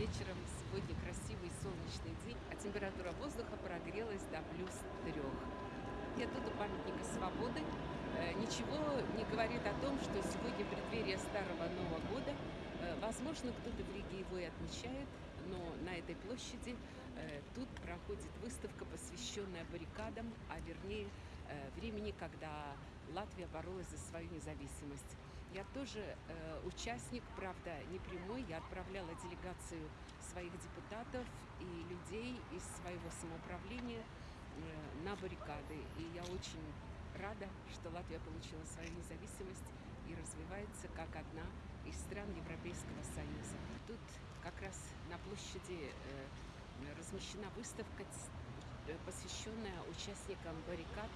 вечером, сегодня красивый солнечный день, а температура воздуха прогрелась до плюс трех. Я тут у памятника свободы. Э, ничего не говорит о том, что сегодня преддверие Старого Нового года. Э, возможно, кто-то в Риге его и отмечает, но на этой площади э, тут проходит выставка, посвященная баррикадам, а вернее времени, когда Латвия боролась за свою независимость. Я тоже э, участник, правда, не прямой. Я отправляла делегацию своих депутатов и людей из своего самоуправления э, на баррикады. И я очень рада, что Латвия получила свою независимость и развивается как одна из стран Европейского Союза. Тут как раз на площади э, размещена выставка, э, посвященная участникам баррикад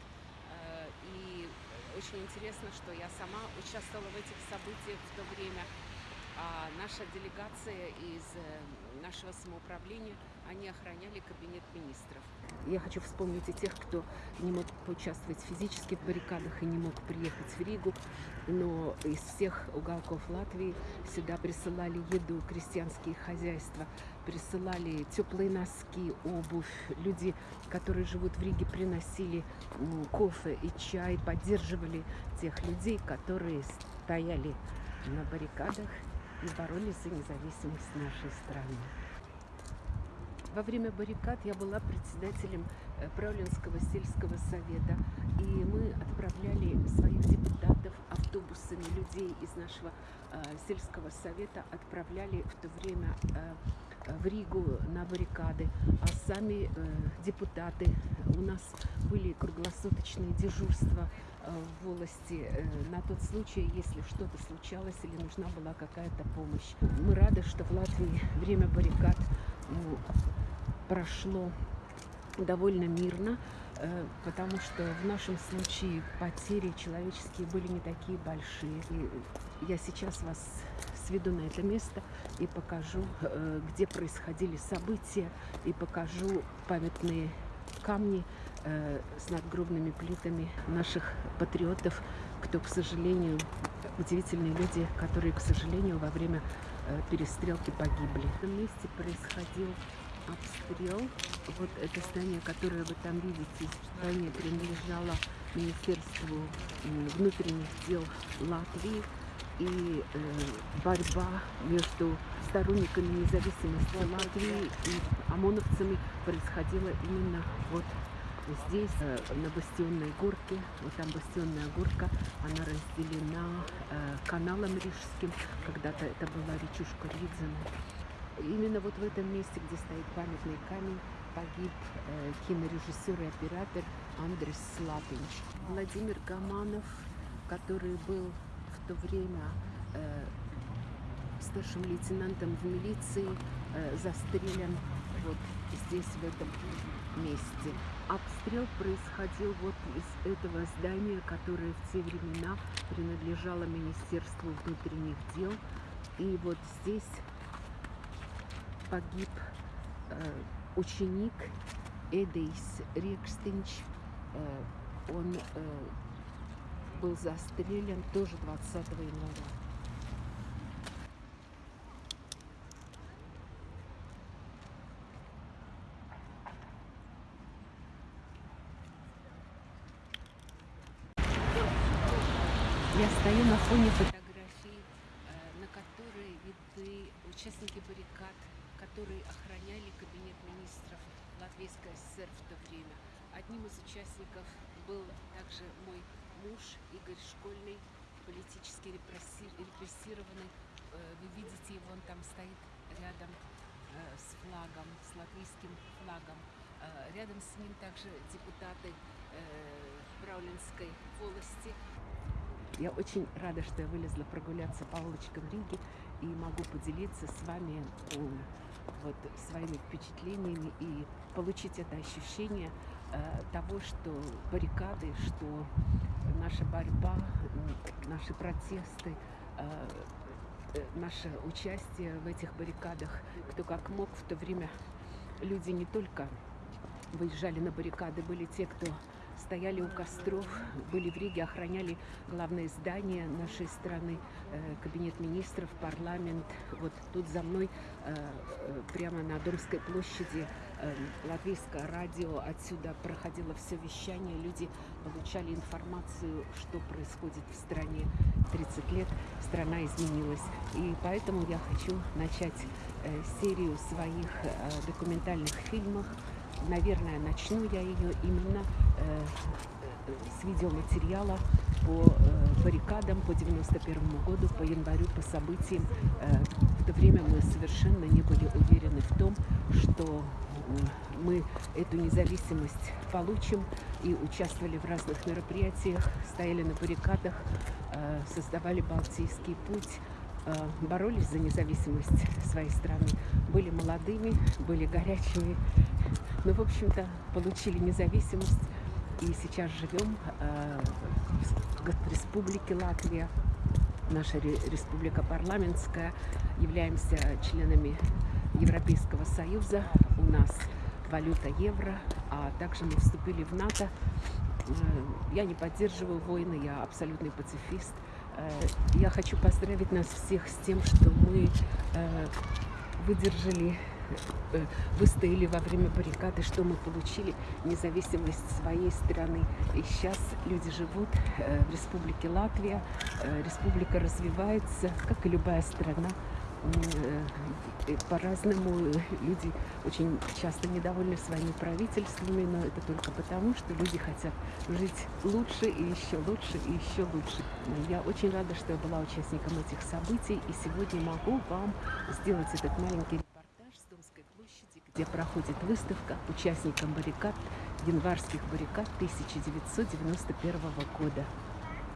и очень интересно, что я сама участвовала в этих событиях в то время. А наша делегация из э, нашего самоуправления, они охраняли кабинет министров. Я хочу вспомнить и тех, кто не мог поучаствовать физически в баррикадах и не мог приехать в Ригу, но из всех уголков Латвии сюда присылали еду, крестьянские хозяйства, присылали теплые носки, обувь. Люди, которые живут в Риге, приносили кофе и чай, поддерживали тех людей, которые стояли на баррикадах и боролись за независимость нашей страны. Во время баррикад я была председателем э, Правленского сельского совета, и мы отправляли своих депутатов автобусами, людей из нашего э, сельского совета отправляли в то время э, в Ригу на баррикады, а сами э, депутаты, у нас были круглосуточные дежурства э, в волости э, на тот случай, если что-то случалось или нужна была какая-то помощь. Мы рады, что в Латвии время баррикад ну, прошло довольно мирно, потому что в нашем случае потери человеческие были не такие большие. И я сейчас вас сведу на это место и покажу, э, где происходили события, и покажу памятные камни э, с надгробными плитами наших патриотов, кто, к сожалению, удивительные люди, которые, к сожалению, во время э, перестрелки погибли. В этом месте происходил обстрел. Вот это здание, которое вы там видите, здание принадлежало Министерству внутренних дел Латвии и э, борьба между сторонниками независимости Латвии и ОМОНовцами происходила именно вот здесь, э, на Бастионной горке. Вот там Бастионная горка, она разделена э, каналом Рижским. Когда-то это была речушка Ридзена. Именно вот в этом месте, где стоит памятный камень, погиб э, кинорежиссер и оператор Андрес Слапинч. Владимир Гаманов, который был то время э, старшим лейтенантом в милиции, э, застрелен вот здесь, в этом месте. Обстрел происходил вот из этого здания, которое в те времена принадлежало Министерству внутренних дел. И вот здесь погиб э, ученик Эдейс Рекстинч. Э, он э, был застрелен тоже 20 января. Я стою на фоне фотографий, э, на которой видны участники баррикад, которые охраняли кабинет министров Латвийской ССР в то время. Одним из участников был также мой муж Игорь Школьный, политически репрессированный. Э, вы видите он там стоит рядом э, с флагом, с латвийским флагом. Э, рядом с ним также депутаты Браулинской волости. Я очень рада, что я вылезла прогуляться по улочкам Риги и могу поделиться с вами вот, своими впечатлениями и получить это ощущение того, что баррикады, что наша борьба, наши протесты, э, э, наше участие в этих баррикадах, кто как мог в то время, люди не только выезжали на баррикады, были те, кто стояли у костров, были в Риге, охраняли главное здание нашей страны, э, кабинет министров, парламент. Вот тут за мной, э, э, прямо на Домской площади, латвийское радио. Отсюда проходило все вещание, люди получали информацию, что происходит в стране. 30 лет страна изменилась. И поэтому я хочу начать серию своих документальных фильмов наверное, начну я ее именно с видеоматериала по э, баррикадам по 91 году, по январю, по событиям. Э, в то время мы совершенно не были уверены в том, что мы эту независимость получим и участвовали в разных мероприятиях, стояли на баррикадах, э, создавали Балтийский путь, э, боролись за независимость своей страны, были молодыми, были горячими мы, в общем-то, получили независимость и сейчас живем э, в республике Латвия. Наша республика парламентская. Являемся членами Европейского Союза. У нас валюта евро, а также мы вступили в НАТО. Э, я не поддерживаю войны, я абсолютный пацифист. Э, я хочу поздравить нас всех с тем, что мы выдержали Э, выстояли во время баррикады, что мы получили независимость своей страны. И сейчас люди живут э, в республике Латвия, э, республика развивается, как и любая страна. По-разному люди очень часто недовольны своими правительствами, но это только потому, что люди хотят жить лучше и еще лучше и еще лучше. Я очень рада, что я была участником этих событий, и сегодня могу вам сделать этот маленький где проходит выставка участникам баррикад, январских баррикад 1991 года.